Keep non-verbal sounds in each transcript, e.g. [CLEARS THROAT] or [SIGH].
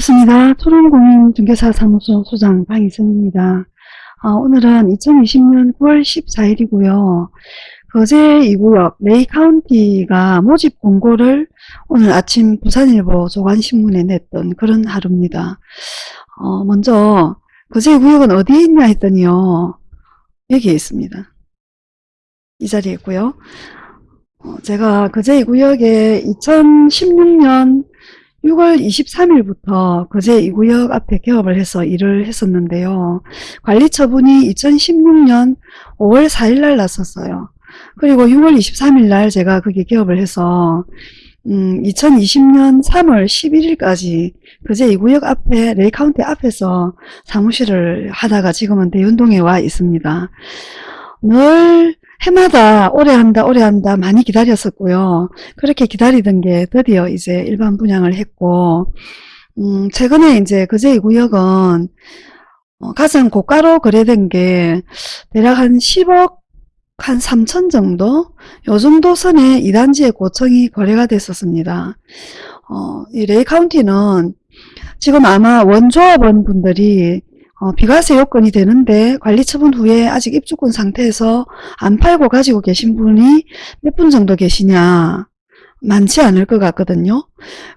반갑습니다. 토론공인중개사 사무소 소장 방희선입니다. 어, 오늘은 2020년 9월 14일이고요. 거제 2구역 레이 카운티가 모집 공고를 오늘 아침 부산일보 조간신문에 냈던 그런 하루입니다. 어, 먼저 거제 2구역은 어디에 있냐 했더니요. 여기에 있습니다. 이 자리에 있고요. 어, 제가 거제 2구역에 2016년 6월 23일부터 거제 2구역 앞에 개업을 해서 일을 했었는데요. 관리 처분이 2016년 5월 4일 날 났었어요. 그리고 6월 23일 날 제가 거기 개업을 해서 음, 2020년 3월 11일까지 거제 2구역 앞에 레이카운티 앞에서 사무실을 하다가 지금은 대운동에 와 있습니다. 늘 해마다 오래 한다 오래 한다 많이 기다렸었고요. 그렇게 기다리던 게 드디어 이제 일반 분양을 했고 음, 최근에 이제 거제 2구역은 어, 가장 고가로 거래된 게 대략 한 10억 한 3천 정도? 요 정도 선에 2단지의 고청이 거래가 됐었습니다. 어, 이 레이 카운티는 지금 아마 원조합원 분들이 어, 비과세 요건이 되는데 관리 처분 후에 아직 입주권 상태에서 안 팔고 가지고 계신 분이 몇 분 정도 계시냐 많지 않을 것 같거든요.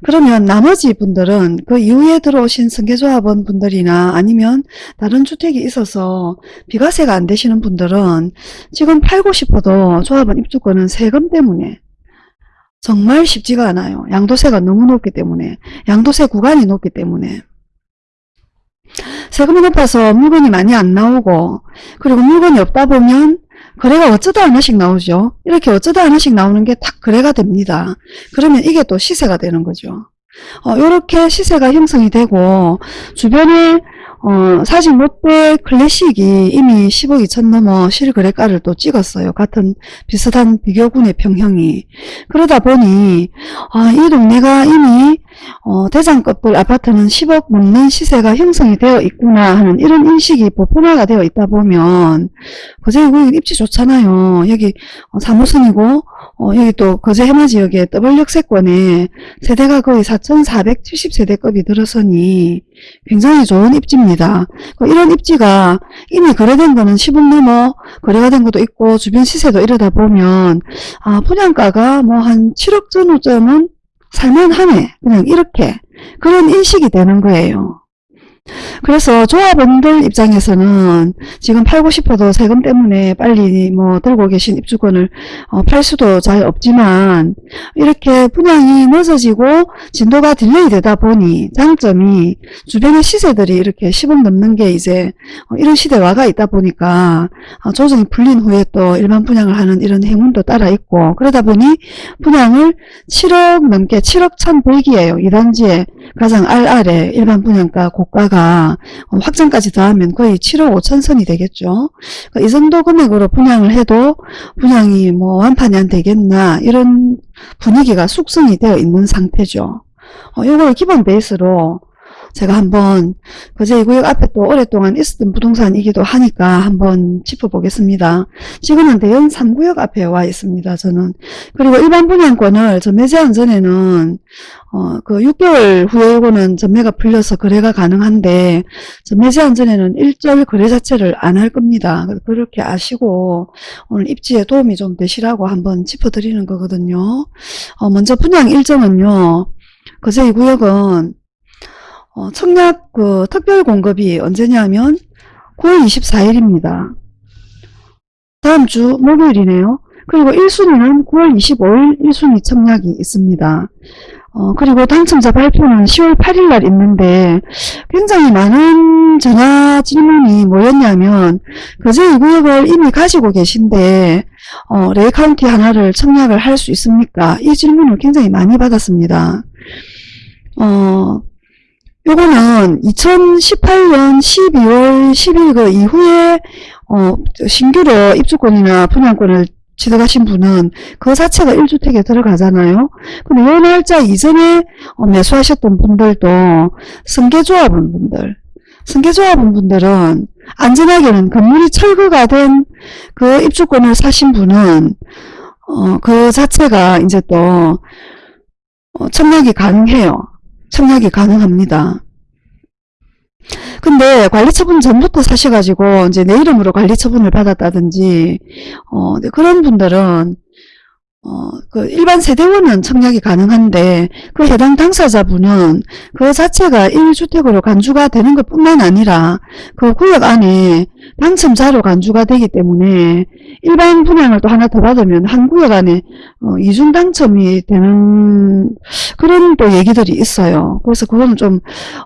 그러면 나머지 분들은 그 이후에 들어오신 승계조합원 분들이나 아니면 다른 주택이 있어서 비과세가 안 되시는 분들은 지금 팔고 싶어도 조합원 입주권은 세금 때문에 정말 쉽지가 않아요. 양도세가 너무 높기 때문에 양도세 구간이 높기 때문에 세금이 높아서 물건이 많이 안 나오고 그리고 물건이 없다 보면 거래가 어쩌다 하나씩 나오죠. 이렇게 어쩌다 하나씩 나오는 게 딱 거래가 됩니다. 그러면 이게 또 시세가 되는 거죠. 어, 이렇게 시세가 형성이 되고 주변에 어, 사실 롯데 클래식이 이미 10억 2천 넘어 실거래가를 또 찍었어요. 같은 비슷한 비교군의 평형이. 그러다 보니 아, 이 동네가 이미 어, 대장급들 아파트는 10억 넘는 시세가 형성이 되어 있구나 하는 이런 인식이 보편화가 되어 있다 보면 거제 여기 입지 좋잖아요. 여기 어, 사무선이고 어, 여기 또 거제 해마 지역에 더블역세권에 세대가 거의 4,470세대급이 들어서니 굉장히 좋은 입지입니다. 그 이런 입지가 이미 거래된 거는 10억 넘어 거래가 된 것도 있고 주변 시세도 이러다 보면 아 분양가가 뭐 한 7억 전후점은 살만하네 그냥 이렇게 그런 인식이 되는 거예요. 그래서 조합원들 입장에서는 지금 팔고 싶어도 세금 때문에 빨리 뭐 들고 계신 입주권을 어, 팔 수도 잘 없지만 이렇게 분양이 늦어지고 진도가 delay 되다 보니 장점이 주변의 시세들이 이렇게 10억 넘는 게 이제 어, 이런 시대화가 있다 보니까 어, 조정이 풀린 후에 또 일반 분양을 하는 이런 행운도 따라 있고 그러다 보니 분양을 7억 넘게 7억 1,100이에요. 2단지에 가장 알알에 일반 분양가 고가가 확정까지 더하면 거의 7억 5천 선이 되겠죠. 이 정도 금액으로 분양을 해도 분양이 뭐 완판이 안 되겠나 이런 분위기가 숙성이 되어 있는 상태죠. 어, 이걸 기본 베이스로 제가 한번 그제 이 구역 앞에 또 오랫동안 있었던 부동산이기도 하니까 한번 짚어보겠습니다. 지금은 대연 3구역 앞에 와 있습니다. 저는. 그리고 일반 분양권을 전매 제한 전에는 어, 그 6개월 후에 이거는 전매가 풀려서 거래가 가능한데 전매 제한 전에는 일절 거래 자체를 안 할 겁니다. 그렇게 아시고 오늘 입지에 도움이 좀 되시라고 한번 짚어드리는 거거든요. 어, 먼저 분양 일정은요. 거제 2구역은 어, 청약 그 특별 공급이 언제냐면 9월 24일입니다. 다음 주 목요일이네요. 그리고 1순위는 9월 25일 1순위 청약이 있습니다. 어, 그리고 당첨자 발표는 10월 8일 날 있는데 굉장히 많은 전화 질문이 뭐였냐면 거제 2구역을 이미 가지고 계신데 어, 레이카운티 하나를 청약을 할 수 있습니까? 이 질문을 굉장히 많이 받았습니다. 어, 요거는 2018년 12월 10일 그 이후에 어, 신규로 입주권이나 분양권을 지어가신 분은 그 자체가 1주택에 들어가잖아요. 근데 요 날짜 이전에 어, 매수하셨던 분들도 승계조합원 분들, 승계조합원 분들은 안전하게는 건물이 철거가 된 그 입주권을 사신 분은 어, 그 자체가 이제 또 어, 청약이 가능해요. 청약이 가능합니다. 근데 관리처분 전부터 사셔가지고 이제 내 이름으로 관리처분을 받았다든지 어 네, 그런 분들은 어, 그 일반 세대원은 청약이 가능한데 그 해당 당사자분은 그 자체가 1주택으로 간주가 되는 것 뿐만 아니라 그 구역 안에 당첨자로 간주가 되기 때문에 일반 분양을 또 하나 더 받으면 한 구역 안에 어, 이중 당첨이 되는 그런 또 얘기들이 있어요. 그래서 그거는 좀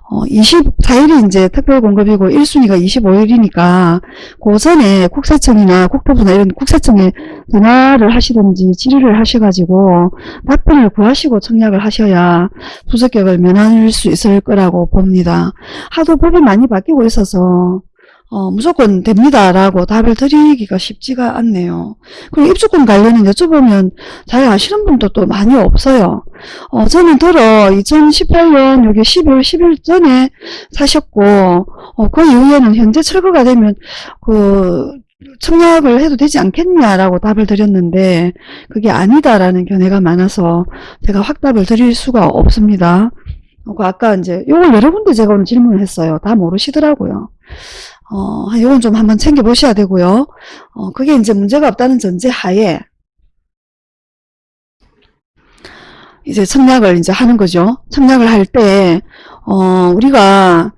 어, 24일이 이제 특별 공급이고 1순위가 25일이니까 그 전에 국세청이나 국토부나 이런 국세청에 전화를 하시든지 질의를 하셔가지고 답변을 구하시고 청약을 하셔야 부적격을 면할 수 있을 거라고 봅니다. 하도 법이 많이 바뀌고 있어서 어, 무조건 됩니다라고 답을 드리기가 쉽지가 않네요. 그리고 입주권 관련은 여쭤보면 잘 아시는 분도 또 많이 없어요. 어, 저는 들어 2018년 여기 12월 10일 전에 사셨고 어, 그 이후에는 현재 철거가 되면 그 청약을 해도 되지 않겠냐라고 답을 드렸는데 그게 아니다라는 견해가 많아서 제가 확답을 드릴 수가 없습니다. 어, 그 아까 이제 요걸 여러 군데 제가 오늘 질문을 했어요. 다 모르시더라고요. 어, 요건 좀 한번 챙겨 보셔야 되고요. 어, 그게 이제 문제가 없다는 전제 하에 이제 청약을 이제 하는 거죠. 청약을 할 때, 어, 우리가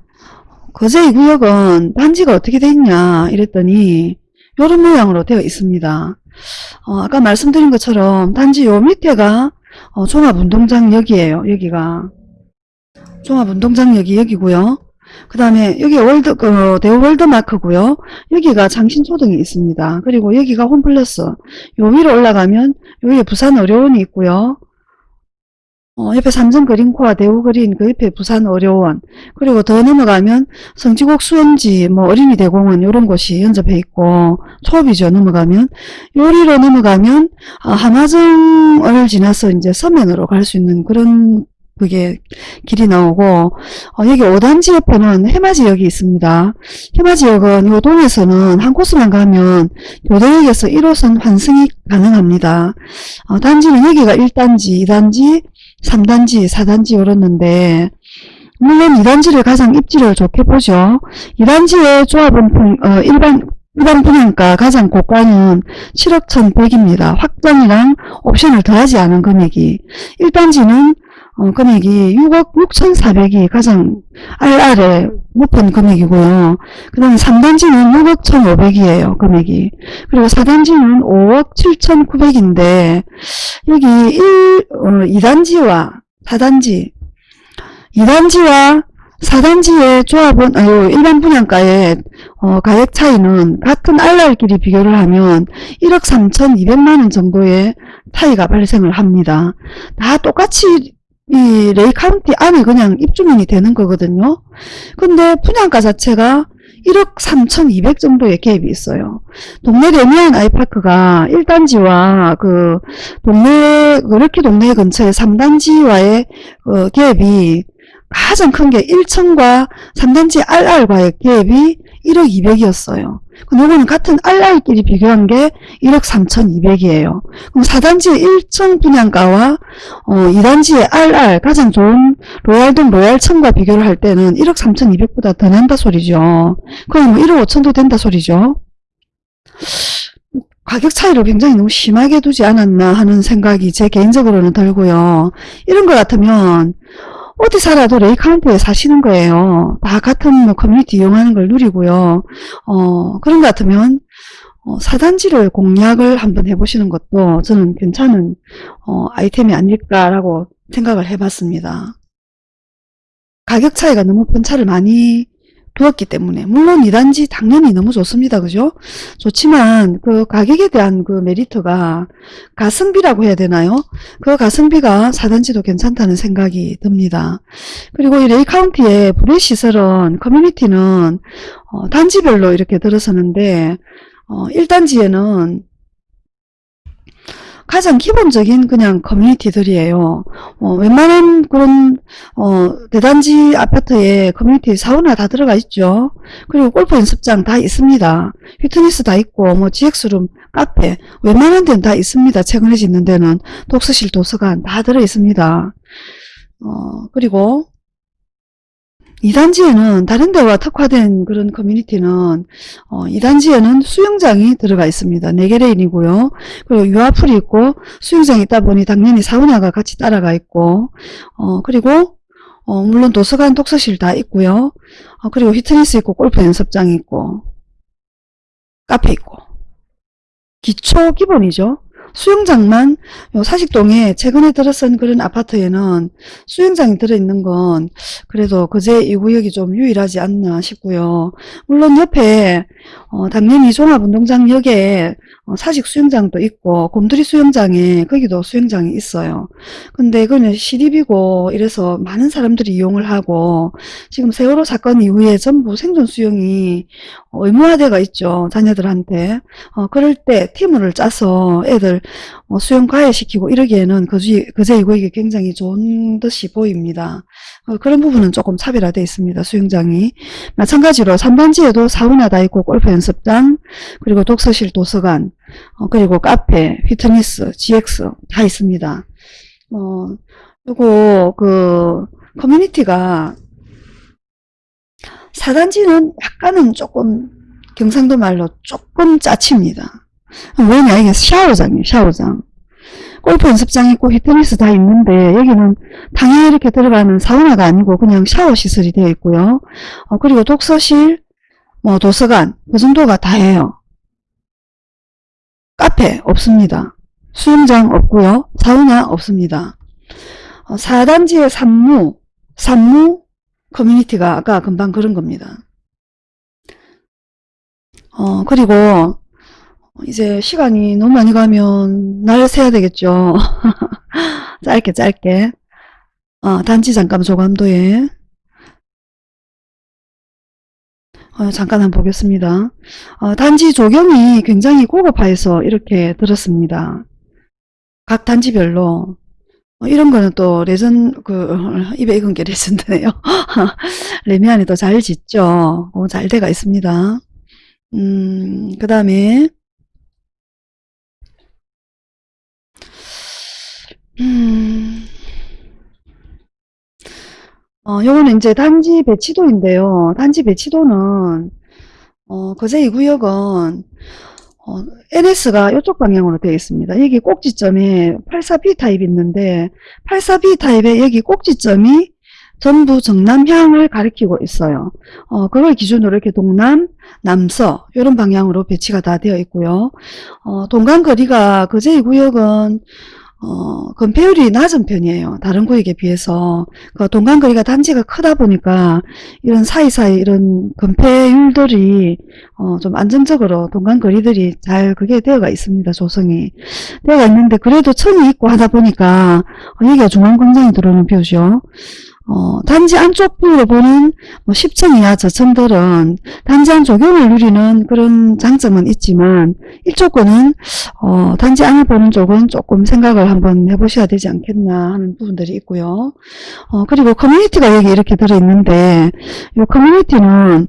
거제 이 구역은 단지가 어떻게 돼 있냐 이랬더니 요런 모양으로 되어 있습니다. 어, 아까 말씀드린 것처럼 단지 요 밑에가 어, 종합운동장역이에요. 여기가 종합운동장역이 여기고요. 그 다음에 여기 월드 그 대우 월드마크고요. 여기가 장신초등이 있습니다. 그리고 여기가 홈플러스. 요 위로 올라가면 여기 부산 의료원이 있고요. 어, 옆에 삼성 그린코아 대우 그린 그 옆에 부산 의료원 그리고 더 넘어가면 성지곡 수원지 뭐 어린이 대공원 이런 곳이 연접해 있고 초업이죠 넘어가면 요리로 넘어가면 아, 하마정을 지나서 이제 서면으로 갈 수 있는 그런 그게 길이 나오고 어, 여기 5단지 옆에는 해마지역이 있습니다. 해마지역은 요 동에서는 한 코스만 가면 교대역에서 1호선 환승이 가능합니다. 어, 단지는 여기가 1단지, 2단지, 3단지, 4단지 이렇는데 물론 2단지를 가장 입지를 좋게 보죠. 2단지의 조합은 분- 어, 일반 일반 분양가 가장 고가는 7억 1,100입니다. 확정이랑 옵션을 더하지 않은 금액이 1단지는 어, 금액이 6억 6,400이 가장 RR에 높은 금액이고요. 그 다음에 3단지는 6억 1,500이에요. 금액이. 그리고 4단지는 5억 7,900인데 여기 1, 어, 2단지와 4단지 2단지와 4단지의 조합은 아유, 일반 분양가의 어, 가액 차이는 같은 RR끼리 비교를 하면 1억 3,200만원 정도의 차이가 발생을 합니다. 다 똑같이 이 레이 카운티 안에 그냥 입주민이 되는 거거든요. 근데 분양가 자체가 1억 3,200 정도의 갭이 있어요. 동네 레미안 아이파크가 1단지와 그 동네 그렇게 동네 근처에 3단지와의 어, 갭이 가장 큰 게 1층과 3단지 RR과의 갭이 1억 200이었어요. 그럼 요거는 같은 RR끼리 비교한 게 1억 3,200이에요. 그럼 4단지의 1층 분양가와 어, 2단지의 RR 가장 좋은 로얄동 로얄층과 비교를 할 때는 1억 3,200보다 더 난다 소리죠. 그럼 뭐 1억 5천도 된다 소리죠. 가격 차이를 굉장히 너무 심하게 두지 않았나 하는 생각이 제 개인적으로는 들고요. 이런 것 같으면 어디 살아도 레이 카운티에 사시는 거예요. 다 같은 뭐 커뮤니티 이용하는 걸 누리고요. 어, 그런 것 같으면 어, 사단지를 공략을 한번 해보시는 것도 저는 괜찮은 어, 아이템이 아닐까라고 생각을 해봤습니다. 가격 차이가 너무 편차를 많이 두었기 때문에 물론 2단지 당연히 너무 좋습니다. 그죠? 좋지만 그 가격에 대한 그 메리트가 가성비라고 해야 되나요? 그 가성비가 4단지도 괜찮다는 생각이 듭니다. 그리고 이 레이 카운티의 불의 시설은 커뮤니티는 어, 단지별로 이렇게 들어서는데 어, 1단지에는 가장 기본적인 그냥 커뮤니티들이에요. 어, 웬만한 그런 어, 대단지 아파트에 커뮤니티 사우나 다 들어가 있죠. 그리고 골프 연습장 다 있습니다. 피트니스 다 있고 뭐 GX룸, 카페 웬만한 데는 다 있습니다. 최근에 짓는 데는 독서실, 도서관 다 들어 있습니다. 어, 그리고 2단지에는 다른 데와 특화된 그런 커뮤니티는 어, 2단지에는 수영장이 들어가 있습니다. 4개 레인이고요. 그리고 유아풀이 있고 수영장이 있다 보니 당연히 사우나가 같이 따라가 있고 어, 그리고 어, 물론 도서관 독서실 다 있고요. 어, 그리고 피트니스 있고 골프 연습장 있고 카페 있고 기초 기본이죠. 수영장만 요 사직동에 최근에 들어선 그런 아파트에는 수영장이 들어있는 건 그래도 그제 이 구역이 좀 유일하지 않나 싶고요. 물론 옆에 어, 당연히 종합운동장역에 어, 사직 수영장도 있고 곰돌이 수영장에 거기도 수영장이 있어요. 근데 그는 시립이고 이래서 많은 사람들이 이용을 하고 지금 세월호 사건 이후에 전부 생존 수영이 의무화되어 있죠. 자녀들한테. 어, 그럴 때 팀을 짜서 애들 어, 수영 과외시키고 이러기에는 그제, 그제 이거이 굉장히 좋은 듯이 보입니다. 어, 그런 부분은 조금 차별화되어 있습니다. 수영장이. 마찬가지로 3단지에도 사우나 다 있고 골프 연습장 그리고 독서실 도서관 어, 그리고 카페, 피트니스, GX 다 있습니다. 어, 요거 그 커뮤니티가 4단지는 약간은 조금 경상도 말로 조금 짜칩니다. 뭐냐? 이게 샤워장이에요 샤워장. 골프 연습장 있고 피트니스 다 있는데 여기는 당연히 이렇게 들어가는 사우나가 아니고 그냥 샤워 시설이 되어 있고요. 어, 그리고 독서실 뭐 도서관 그 정도가 다예요. 카페 없습니다. 수영장 없고요. 사우나 없습니다. 어, 4단지의 산무 산무 커뮤니티가 아까 금방 그런 겁니다. 어 그리고 이제 시간이 너무 많이 가면 날 세야 되겠죠. [LAUGHS] 짧게 짧게. 어, 단지 잠깐 조감도에 어, 잠깐 한번 보겠습니다. 어, 단지 조경이 굉장히 고급화해서 이렇게 들었습니다. 각 단지별로 어, 이런 거는 또 레전 그 [LAUGHS] 입에 익은 게 레전드네요. [LAUGHS] 레미안이 또 잘 짓죠. 어, 잘 돼가 있습니다. 음, 그 다음에 음. 어, 요거는 이제 단지 배치도인데요. 단지 배치도는, 어, 거제 이 구역은, 어, NS가 이쪽 방향으로 되어 있습니다. 여기 꼭지점에 84B 타입이 있는데, 84B 타입의 여기 꼭지점이 전부 정남향을 가리키고 있어요. 어, 그걸 기준으로 이렇게 동남, 남서, 이런 방향으로 배치가 다 되어 있고요. 어, 동간 거리가 거제 이 구역은 어, 건폐율이 낮은 편이에요. 다른 구역에 비해서. 그 동간거리가 단지가 크다 보니까 이런 사이사이 이런 건폐율들이 어, 좀 안정적으로 동간거리들이 잘 그게 되어가 있습니다. 조성이. 되어가 있는데 그래도 천이 있고 하다 보니까 어, 여기가 중앙광장이 들어오는 표죠. 어, 단지 안쪽으로 보는 뭐 10층 이하 저층들은 단지 안 조경을 누리는 그런 장점은 있지만 이쪽은 어, 단지 안을 보는 쪽은 조금 생각을 한번 해보셔야 되지 않겠나 하는 부분들이 있고요. 어, 그리고 커뮤니티가 여기 이렇게 들어있는데 이 커뮤니티는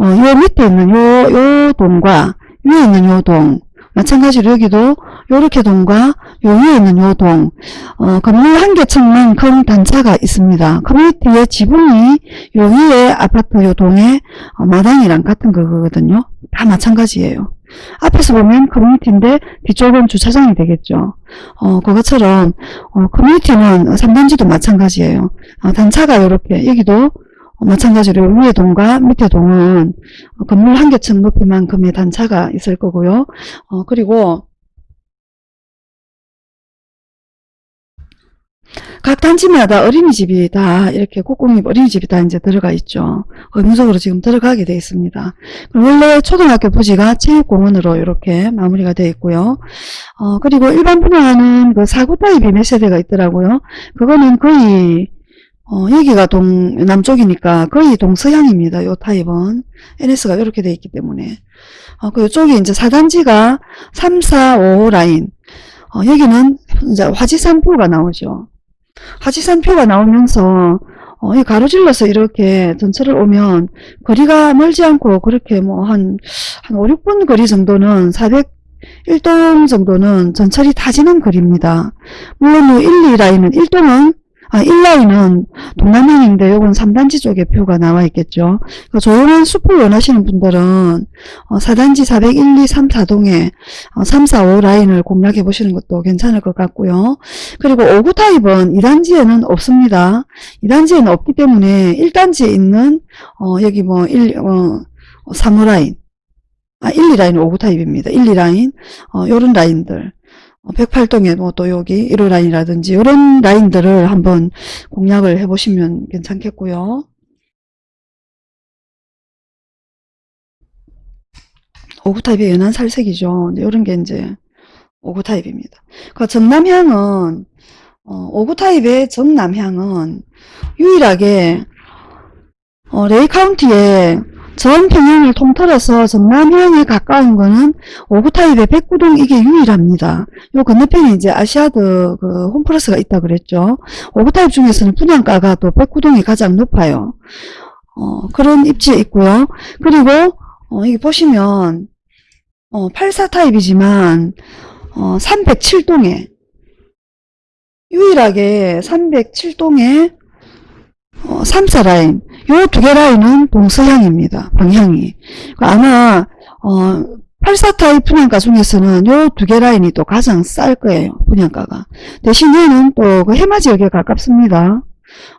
어, 요 밑에 있는 요, 요 동과 위에 있는 요 동, 마찬가지로 여기도 요렇게 동과 요 위에 있는 요 동, 어, 건물 한 개층만 큰 단차가 있습니다. 커뮤니티의 지붕이 요 위에 아파트 요 동에 어, 마당이랑 같은 거거든요. 다 마찬가지예요. 앞에서 보면 커뮤니티인데 뒤쪽은 주차장이 되겠죠. 어, 그것처럼 어, 커뮤니티는 3단지도 마찬가지예요. 어, 단차가 이렇게 여기도 어, 마찬가지로 위에 동과 밑에 동은 건물 한 개층 높이만큼의 단차가 있을 거고요. 어, 그리고 각 단지마다 어린이집이 다 이렇게 국공립 어린이집이 다 이제 들어가 있죠. 의무적으로 지금 들어가게 되어 있습니다. 원래 초등학교 부지가 체육공원으로 이렇게 마무리가 되어 있고요. 어, 그리고 일반 분양하는 그 사구 타입이 몇 세대가 있더라고요. 그거는 거의 어, 여기가 동, 남쪽이니까 거의 동서향입니다. 요 타입은. NS가 이렇게 되어 있기 때문에. 어, 그 이쪽이 이제 4단지가 3, 4, 5 라인. 어, 여기는 이제 화지산표가 나오죠. 화지산표가 나오면서 어, 이 가로질러서 이렇게 전철을 오면 거리가 멀지 않고 그렇게 뭐 한, 한 5, 6분 거리 정도는 400 1동 정도는 전철이 타지는 거리입니다. 물론 1, 2라인은 1동은 아, 1라인은 동남향인데 요건 3단지 쪽에 표가 나와 있겠죠. 그 조용한 숲을 원하시는 분들은 어, 4단지 401, 2, 3, 4동에 어, 3, 4, 5 라인을 공략해 보시는 것도 괜찮을 것 같고요. 그리고 5구 타입은 2단지에는 없습니다. 2단지에는 없기 때문에 1단지에 있는 어, 여기 뭐 1, 어, 3호 라인 아, 1, 2라인 5구 타입입니다. 1, 2라인 어, 요런 라인들 108동에 뭐 또 여기 1호 라인이라든지 이런 라인들을 한번 공략을 해보시면 괜찮겠고요. 오구 타입의 연한 살색이죠. 이런 게 이제 오구 타입입니다. 그 정남향은 어, 오구 타입의 정남향은 유일하게 어, 레이 카운티에 전 평형을 통틀어서 정남향에 가까운 거는 오구 타입의 백구동 이게 유일합니다. 요 건너편에 이제 아시아드 그 홈플러스가 있다 그랬죠. 오구 타입 중에서는 분양가가 또 백구동이 가장 높아요. 어, 그런 입지에 있고요. 그리고 어, 여기 보시면 어, 84 타입이지만 어, 307동에 유일하게 307동에 어, 3사 라인 요 두 개 라인은 동서향입니다. 방향이. 아마 어, 84 타입 분양가 중에서는 요 두 개 라인이 또 가장 쌀 거예요. 분양가가. 대신 얘는 또 그 해마 지역에 가깝습니다.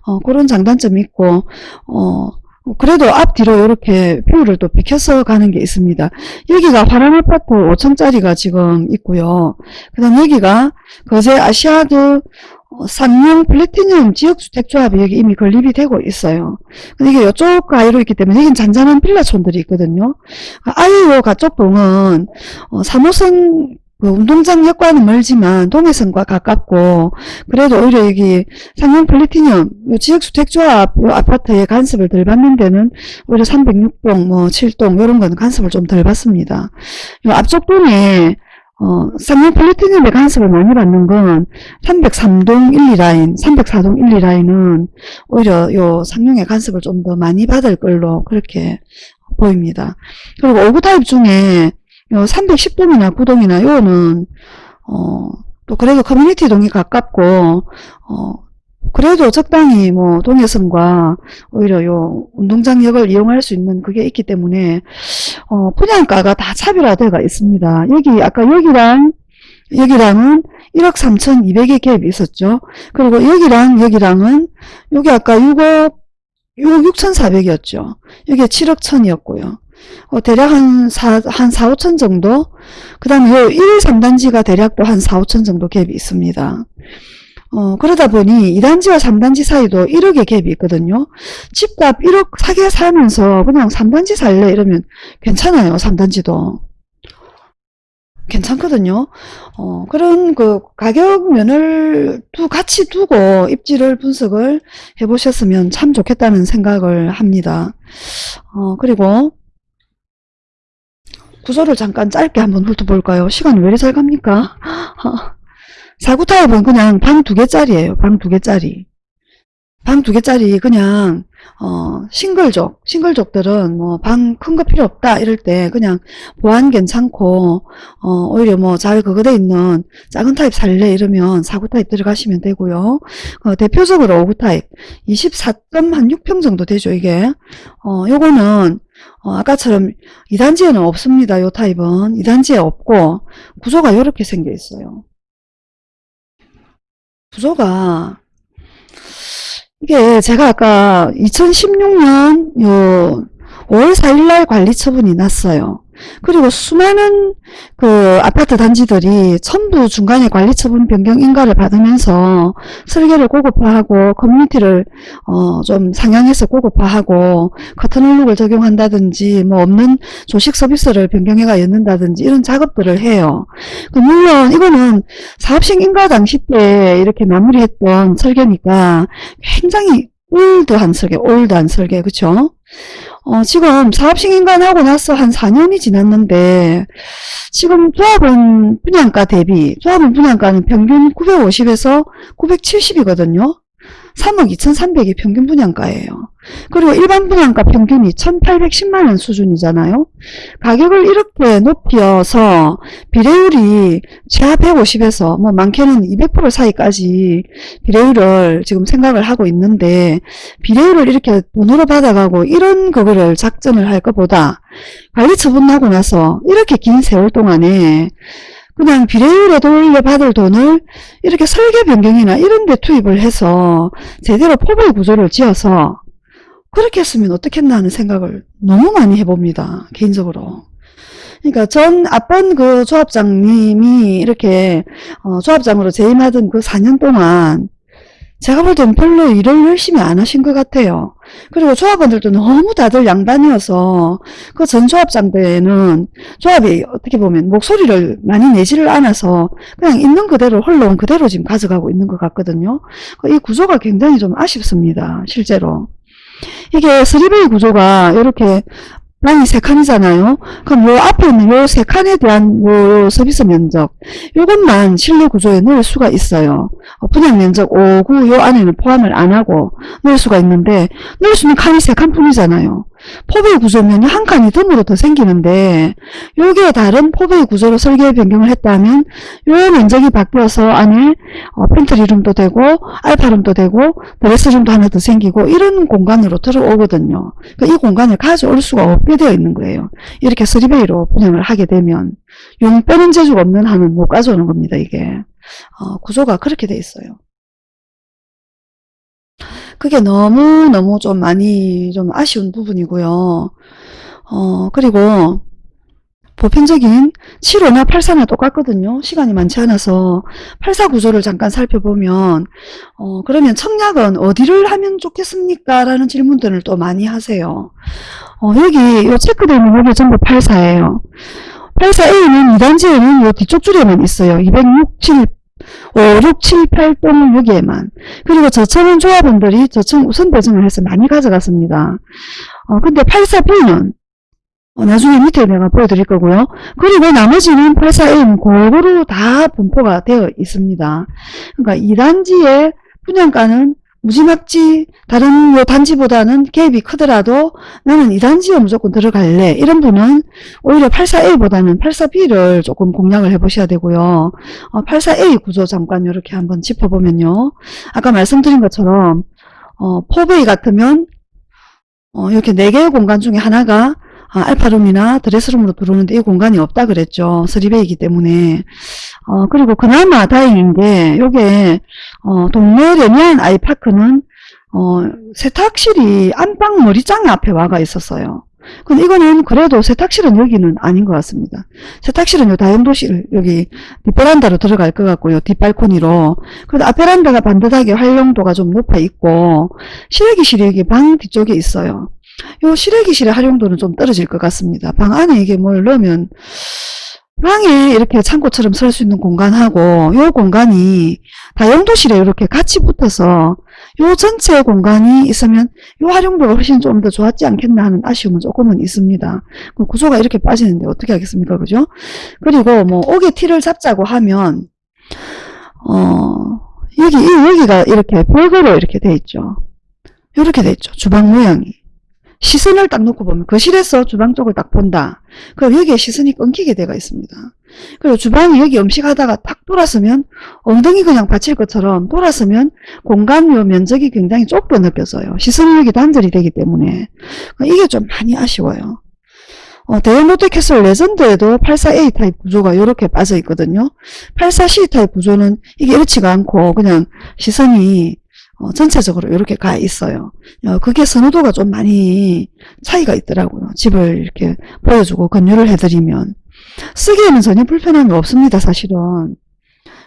어, 그런 장단점이 있고 어, 그래도 앞뒤로 이렇게 view를 또 비켜서 가는 게 있습니다. 여기가 화랑 아파트 5층짜리가 지금 있고요. 그 다음 여기가 거제 아시아드 어, 쌍용 플래티넘 지역주택조합이 이미 건립이 되고 있어요. 근데 이게 이쪽 가위로 있기 때문에 여긴 잔잔한 빌라촌들이 있거든요. 아예 요 가쪽 동은 어, 3호선 그 운동장역과는 멀지만 동해선과 가깝고 그래도 오히려 여기 쌍용 플래티넘 요 지역주택조합 요 아파트에 간섭을 덜 받는 데는 오히려 306동 뭐 7동 이런 건 간섭을 좀 덜 받습니다. 요 앞쪽 동에 어, 쌍용 플래티넘의 간섭을 많이 받는 건 303동 1, 2라인, 304동 1, 2라인은 오히려 요 쌍용의 간섭을 좀 더 많이 받을 걸로 그렇게 보입니다. 그리고 5구 타입 중에 요 310동이나 9동이나 요거는 어, 또 그래도 커뮤니티 동이 가깝고 어, 그래도 적당히 뭐 동해선과 오히려 요 운동장역을 이용할 수 있는 그게 있기 때문에 어, 분양가가 다 차별화되어 있습니다. 여기 아까 여기랑 여기랑은 1억 3,200의 갭이 있었죠. 그리고 여기랑 여기랑은 여기 아까 6억 6억 6,400이었죠. 여기 7억 1,000이었고요. 어, 대략 한 4, 한 4, 5천 정도? 그 다음에 요 1, 3단지가 대략 또한 4, 5천 정도 갭이 있습니다. 어, 그러다 보니 2단지와 3단지 사이도 1억의 갭이 있거든요. 집값 1억 사게 살면서 그냥 3단지 살래 이러면 괜찮아요. 3단지도. 괜찮거든요. 어, 그런 그 가격 면을 두 같이 두고 입지를 분석을 해보셨으면 참 좋겠다는 생각을 합니다. 어, 그리고 구조를 잠깐 짧게 한번 훑어볼까요? 시간이 왜 이리 잘 갑니까? [LAUGHS] 사구 타입은 그냥 방 두 개짜리예요. 방 두 개짜리. 방 두 개짜리 그냥 어 싱글족 싱글족들은 뭐 방 큰 거 필요 없다 이럴 때 그냥 보안 괜찮고 어 오히려 뭐 잘 그거 돼 있는 작은 타입 살래 이러면 사구 타입 들어가시면 되고요. 어 대표적으로 5구 타입 24.6평 정도 되죠 이게. 어 요거는 어, 아까처럼 2단지에는 없습니다. 요 타입은 2단지에 없고 구조가 이렇게 생겨 있어요. 구조가 이게 제가 아까 2016년 요 5월 4일날 관리처분이 났어요. 그리고 수많은 그 아파트 단지들이 전부 중간에 관리처분 변경 인가를 받으면서 설계를 고급화하고 커뮤니티를 어 좀 상향해서 고급화하고 커튼홀룩을 적용한다든지 뭐 없는 조식 서비스를 변경해가 였는다든지 이런 작업들을 해요. 그 물론 이거는 사업식 인가 당시 때 이렇게 마무리했던 설계니까 굉장히 올드한 설계, 올드한 설계, 그쵸? 어, 지금 사업식 인간 하고 나서 한 4년이 지났는데, 지금 조합은 분양가 대비, 조합은 분양가는 평균 950에서 970이거든요? 3억 2,300이 평균 분양가예요. 그리고 일반 분양가 평균이 1,810만원 수준이잖아요. 가격을 이렇게 높여서 비례율이 최하 150에서 뭐 많게는 200% 사이까지 비례율을 지금 생각을 하고 있는데 비례율을 이렇게 돈으로 받아가고 이런 거를 작전을 할 것보다 관리 처분하고 나서 이렇게 긴 세월 동안에 그냥 비례율에 돌려 받을 돈을 이렇게 설계 변경이나 이런 데 투입을 해서 제대로 포괄 구조를 지어서 그렇게 했으면 어떻겠나 하는 생각을 너무 많이 해봅니다. 개인적으로. 그러니까 전 앞번 그 조합장님이 이렇게 어, 조합장으로 재임하던 그 4년 동안 제가 볼 때는 별로 일을 열심히 안 하신 것 같아요. 그리고 조합원들도 너무 다들 양반이어서 그 전 조합장 때는 조합이 어떻게 보면 목소리를 많이 내지를 않아서 그냥 있는 그대로 흘러온 그대로 지금 가져가고 있는 것 같거든요. 이 구조가 굉장히 좀 아쉽습니다. 실제로. 이게 쓰리베이 구조가 이렇게 방이 세 칸이잖아요. 그럼 요 앞에 있는 요 세 칸에 대한 요 서비스 면적 요것만 실내 구조에 넣을 수가 있어요. 어, 분양 면적 5, 9 요 안에는 포함을 안 하고 넣을 수가 있는데 넣을 수 있는 칸이 세 칸뿐이잖아요. 포베이 구조면 한 칸이 덤으로 더 생기는데 요게 다른 포베이 구조로 설계 변경을 했다면 요 면적이 바뀌어서 안에 어, pantry room도 되고 alpha room도 되고 dress room도 하나 더 생기고 이런 공간으로 들어오거든요. 그러니까 이 공간을 가져올 수가 없게 되어 있는 거예요. 이렇게 three bay로 분양을 하게 되면 용 빼는 재주가 없는 한은 못 가져오는 겁니다. 이게 어, 구조가 그렇게 돼 있어요. 그게 너무너무 좀 많이 좀 아쉬운 부분이고요. 어, 그리고 보편적인 7호나 84나 똑같거든요. 시간이 많지 않아서 84 구조를 잠깐 살펴보면 어, 그러면 청약은 어디를 하면 좋겠습니까? 라는 질문들을 또 많이 하세요. 어, 여기 요 체크되어 있는 여기 전부 84예요. 84A는 2단지에는 요 뒤쪽 줄에만 있어요. 267 5, 6, 7, 8동을 여기에만. 그리고 저층은 조합원들이 저층 우선 배정을 해서 많이 가져갔습니다. 어, 근데 84B는 어, 나중에 밑에 내가 보여드릴 거고요. 그리고 나머지는 84A는 골고루 다 분포가 되어 있습니다. 그러니까 2단지의 분양가는 무지막지 다른 요 단지보다는 갭이 크더라도 나는 이 단지에 무조건 들어갈래 이런 분은 오히려 84A보다는 84B를 조금 공략을 해보셔야 되고요. 어, 84A 구조 잠깐 이렇게 한번 짚어보면요. 아까 말씀드린 것처럼 어, 4베이 같으면 어, 이렇게 4개의 공간 중에 하나가 아, 알파룸이나 드레스룸으로 들어오는데 이 공간이 없다 그랬죠. 3베이기 때문에. 어, 그리고 그나마 다행인 게 요게 어, 동네 레미안 아이파크는 어, 세탁실이 안방 머리장에 앞에 와가 있었어요. 근데 이거는 그래도 세탁실은 여기는 아닌 것 같습니다. 세탁실은 요 다용도실 여기 뒷베란다로 들어갈 것 같고요. 뒷발코니로. 그래도 앞베란다가 반듯하게 활용도가 좀 높아 있고 실외기실이 여기 방 뒤쪽에 있어요. 요 실외기실의 활용도는 좀 떨어질 것 같습니다. 방 안에 이게 뭘 넣으면 방에 이렇게 창고처럼 설 수 있는 공간하고 요 공간이 다용도실에 이렇게 같이 붙어서 요 전체 공간이 있으면 요 활용도가 훨씬 좀 더 좋았지 않겠나 하는 아쉬움은 조금은 있습니다. 그 구조가 이렇게 빠지는데 어떻게 하겠습니까? 그죠? 그리고 뭐 옥에 티를 잡자고 하면 어 여기 여기가 이렇게 벽으로 이렇게 돼 있죠. 이렇게 돼 있죠. 주방 모양이. 시선을 딱 놓고 보면 거실에서 주방 쪽을 딱 본다. 그럼 여기에 시선이 끊기게 되어 있습니다. 그리고 주방이 여기 음식 하다가 딱 돌아서면 엉덩이 그냥 받칠 것처럼 돌아서면 공간 요 면적이 굉장히 좁게 느껴져요. 시선이 여기 단절이 되기 때문에 이게 좀 많이 아쉬워요. 어, 대형 롯데캐슬 레전드에도 84A 타입 구조가 이렇게 빠져 있거든요. 84C 타입 구조는 이게 이렇지가 않고 그냥 시선이 어, 전체적으로 이렇게 가 있어요. 어, 그게 선호도가 좀 많이 차이가 있더라고요. 집을 이렇게 보여주고 권유를 해드리면. 쓰기에는 전혀 불편함이 없습니다. 사실은.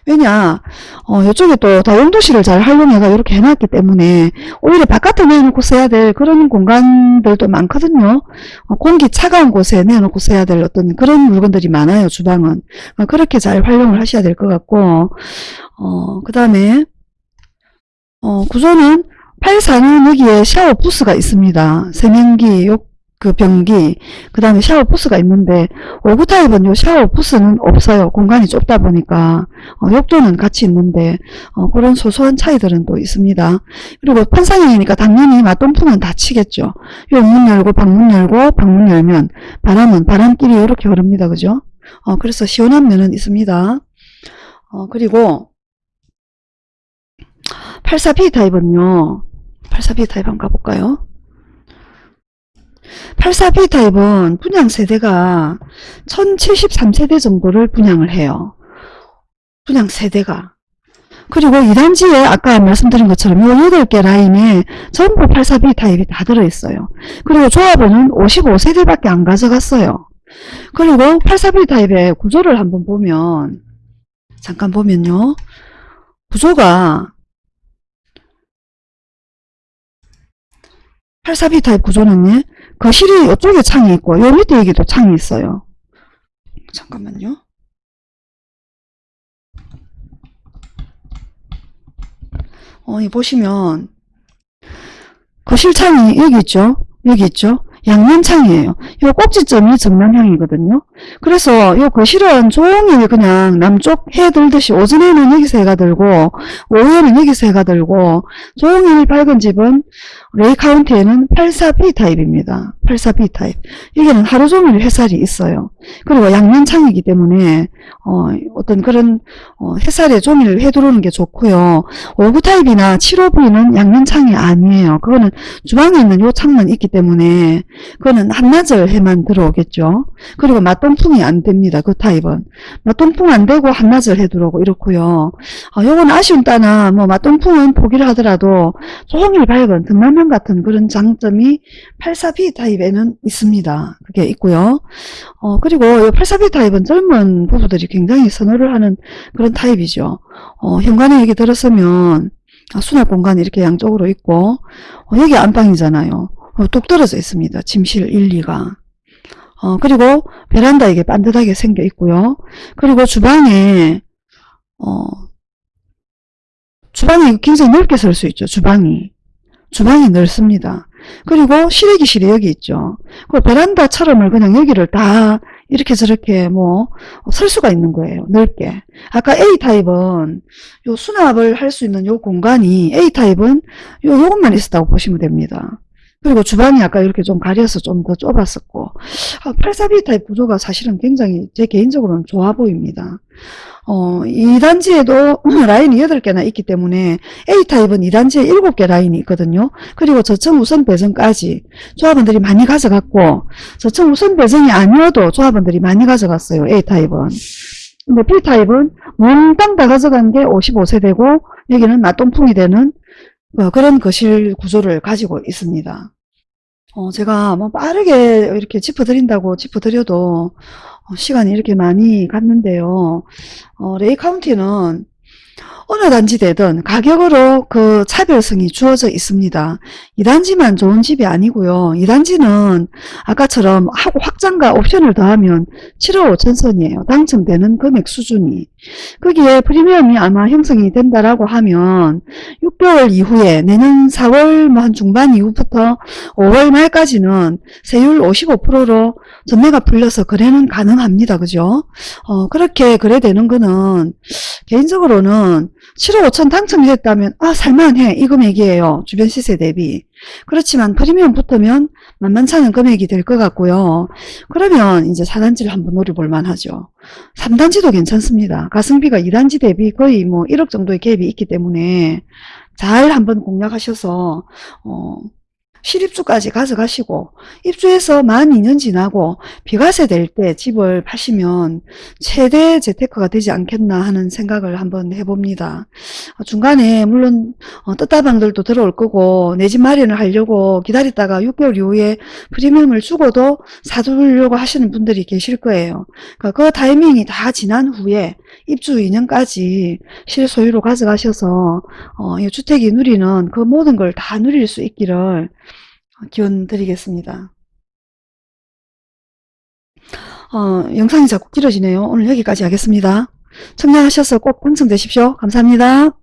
왜냐 어, 이쪽에 또 다용도실을 잘 활용해가 이렇게 해놨기 때문에 오히려 바깥에 내놓고 써야 될 그런 공간들도 많거든요. 어, 공기 차가운 곳에 내놓고 써야 될 어떤 그런 물건들이 많아요. 주방은. 어, 그렇게 잘 활용을 하셔야 될 것 같고 어, 그 다음에 어, 구조는 84는 여기에 샤워 부스가 있습니다. 세면기, 욕, 그 변기, 그 다음에 샤워 부스가 있는데 5구 타입은 요 샤워 부스는 없어요. 공간이 좁다 보니까 어, 욕조는 같이 있는데 어, 그런 소소한 차이들은 또 있습니다. 그리고 판상형이니까 당연히 맞동풍은 닫히겠죠. 요 문 열고 방문 열고 방문 열면 바람은 바람길이 이렇게 흐릅니다. 그죠? 어, 그래서 시원한 면은 있습니다. 어, 그리고 84B 타입은요. 84B 타입 한번 가볼까요? 84B 타입은 분양 세대가 1073세대 정도를 분양을 해요. 분양 세대가. 그리고 2단지에 아까 말씀드린 것처럼 요 8개 라인에 전부 84B 타입이 다 들어있어요. 그리고 조합원은 55세대밖에 안 가져갔어요. 그리고 84B 타입의 구조를 한번 보면 잠깐 보면요. 구조가 84B 타입 구조는 거실이 이쪽에 창이 있고 요 밑에 여기도 창이 있어요. 잠깐만요. 어, 이 보시면 거실 창이 여기 있죠. 여기 있죠. 양면 창이에요. 요 꼭지점이 정남향이거든요. 그래서 요 거실은 종일 그냥 남쪽 해 들듯이 오전에는 여기서 해가 들고 오후에는 여기서 해가 들고 종일 밝은 집은 레이 카운티에는 84B 타입입니다. 84B 타입. 여기는 하루 종일 햇살이 있어요. 그리고 양면창이기 때문에 어, 어떤 그런 어, 햇살에 종일 해 들어오는 게 좋고요. 59 타입이나 75B는 양면창이 아니에요. 그거는 주방에 있는 요 창만 있기 때문에 그거는 한낮을 해만 들어오겠죠. 그리고 맞동 풍이 안 됩니다. 그 타입은. 맞동풍 안 되고 한낮을 해 들어오고 이렇고요. 어, 요건 아쉬운 따나 뭐 맞동풍은 포기를 하더라도 종일 밝은 등만면 같은 그런 장점이 84B 타입에는 있습니다. 그게 있고요. 어, 그리고 이 84B 타입은 젊은 부부들이 굉장히 선호를 하는 그런 타입이죠. 어, 현관에 여기 들었으면 아, 수납 공간이 이렇게 양쪽으로 있고 어, 여기 안방이잖아요. 어, 뚝 떨어져 있습니다. 짐실 1, 2가. 어, 그리고 베란다 이게 반듯하게 생겨 있고요. 그리고 주방에 어, 주방이 굉장히 넓게 설 수 있죠. 주방이. 주방이 넓습니다. 그리고 실외기실이 여기 있죠. 그 베란다처럼을 그냥 여기를 다 이렇게 저렇게 뭐 설 수가 있는 거예요. 넓게. 아까 A타입은 요 수납을 할 수 있는 요 공간이 A타입은 요 요것만 있었다고 보시면 됩니다. 그리고 주방이 아까 이렇게 좀 가려서 좀 더 좁았었고 84B 타입 구조가 사실은 굉장히 제 개인적으로는 좋아 보입니다. 어, 2단지에도 [CLEARS THROAT] 라인이 8개나 있기 때문에 A타입은 2단지에 7개 라인이 있거든요. 그리고 저층 우선 배정까지 조합원들이 많이 가져갔고 저층 우선 배정이 아니어도 조합원들이 많이 가져갔어요. A타입은. 근데 B타입은 몽땅 다 가져간 게 55세대고 여기는 맞동풍이 되는 어, 그런 거실 구조를 가지고 있습니다. 어, 제가 뭐 빠르게 이렇게 짚어드린다고 짚어드려도 어, 시간이 이렇게 많이 갔는데요. 어, 레이 카운티는 어느 단지되든 가격으로 그 차별성이 주어져 있습니다. 2단지만 좋은 집이 아니고요. 2단지는 아까처럼 확장과 옵션을 더하면 7억 5천 선이에요. 당첨되는 금액 수준이. 거기에 프리미엄이 아마 형성이 된다라고 하면 6개월 이후에 내년 4월 뭐한 중반 이후부터 5월 말까지는 세율 55%로 전매가 풀려서 거래는 가능합니다. 그죠? 어, 그렇게 거래되는 거는 개인적으로는 7억 5천 당첨이 됐다면 아 살만해 이 금액이에요. 주변 시세 대비. 그렇지만 프리미엄 붙으면 만만찮은 금액이 될 것 같고요. 그러면 이제 4단지를 한번 노려볼 만하죠. 3단지도 괜찮습니다. 가성비가 2단지 대비 거의 뭐 1억 정도의 갭이 있기 때문에 잘 한번 공략하셔서 어, 실입주까지 가져가시고 입주해서 만 2년 지나고 비과세 될 때 집을 파시면 최대 재테크가 되지 않겠나 하는 생각을 한번 해봅니다. 어, 중간에 물론 어, 뜻다방들도 들어올 거고 내 집 마련을 하려고 기다렸다가 6개월 이후에 프리미엄을 주고도 사두려고 하시는 분들이 계실 거예요. 그러니까 그 타이밍이 다 지난 후에 입주 2년까지 실소유로 가져가셔서 어, 이 주택이 누리는 그 모든 걸 다 누릴 수 있기를 기원 드리겠습니다. 어, 영상이 자꾸 길어지네요. 오늘 여기까지 하겠습니다. 청량하셔서 꼭 당첨되십시오. 감사합니다.